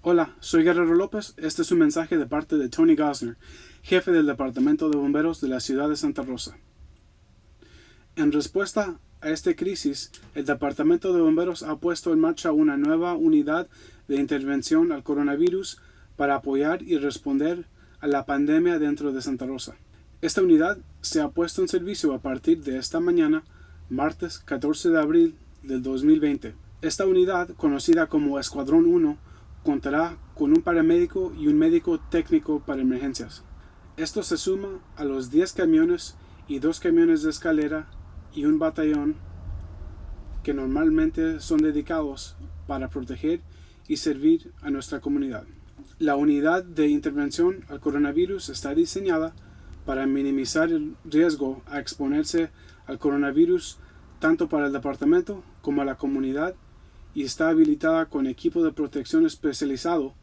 Hola, soy Guerrero López. Este es un mensaje de parte de Tony Gosner, jefe del Departamento de Bomberos de la ciudad de Santa Rosa. En respuesta a esta crisis, el Departamento de Bomberos ha puesto en marcha una nueva unidad de intervención al coronavirus para apoyar y responder a la pandemia dentro de Santa Rosa. Esta unidad se ha puesto en servicio a partir de esta mañana, martes 14 de abril del 2020. Esta unidad, conocida como Escuadrón 1, contará con un paramédico y un médico técnico para emergencias. Esto se suma a los 10 camiones y dos camiones de escalera y un batallón que normalmente son dedicados para proteger y servir a nuestra comunidad. La unidad de intervención al coronavirus está diseñada para minimizar el riesgo a exponerse al coronavirus tanto para el departamento como a la comunidad y está habilitada con equipo de protección especializado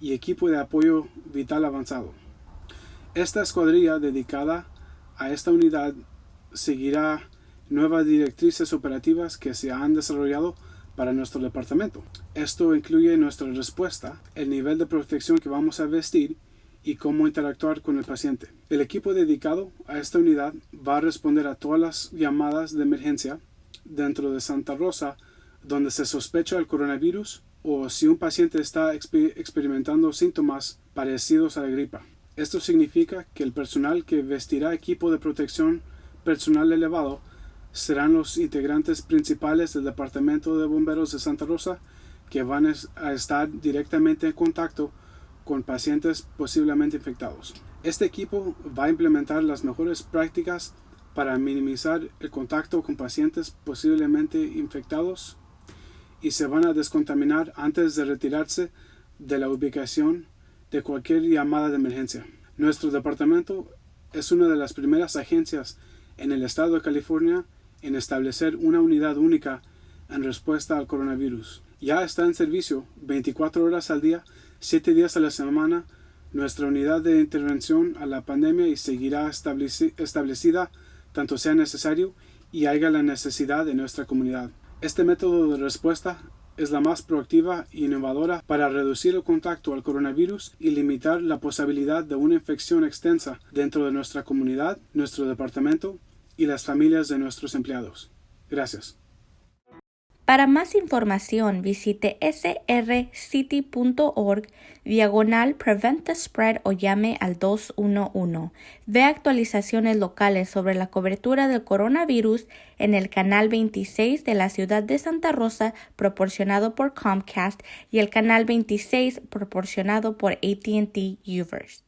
y equipo de apoyo vital avanzado. Esta escuadrilla dedicada a esta unidad seguirá nuevas directrices operativas que se han desarrollado para nuestro departamento. Esto incluye nuestra respuesta, el nivel de protección que vamos a vestir y cómo interactuar con el paciente. El equipo dedicado a esta unidad va a responder a todas las llamadas de emergencia dentro de Santa Rosa donde se sospecha el coronavirus o si un paciente está experimentando síntomas parecidos a la gripa. Esto significa que el personal que vestirá equipo de protección personal elevado serán los integrantes principales del Departamento de Bomberos de Santa Rosa que van a estar directamente en contacto con pacientes posiblemente infectados. Este equipo va a implementar las mejores prácticas para minimizar el contacto con pacientes posiblemente infectados y se van a descontaminar antes de retirarse de la ubicación de cualquier llamada de emergencia. Nuestro departamento es una de las primeras agencias en el estado de California en establecer una unidad única en respuesta al coronavirus. Ya está en servicio 24 horas al día, 7 días a la semana, nuestra unidad de intervención a la pandemia y seguirá establecida tanto sea necesario y haya la necesidad de nuestra comunidad. Este método de respuesta es la más proactiva e innovadora para reducir el contacto al coronavirus y limitar la posibilidad de una infección extensa dentro de nuestra comunidad, nuestro departamento y las familias de nuestros empleados. Gracias. Para más información visite srcity.org diagonal Prevent the Spread o llame al 211. Ve actualizaciones locales sobre la cobertura del coronavirus en el canal 26 de la ciudad de Santa Rosa proporcionado por Comcast y el canal 26 proporcionado por ATT Uverse.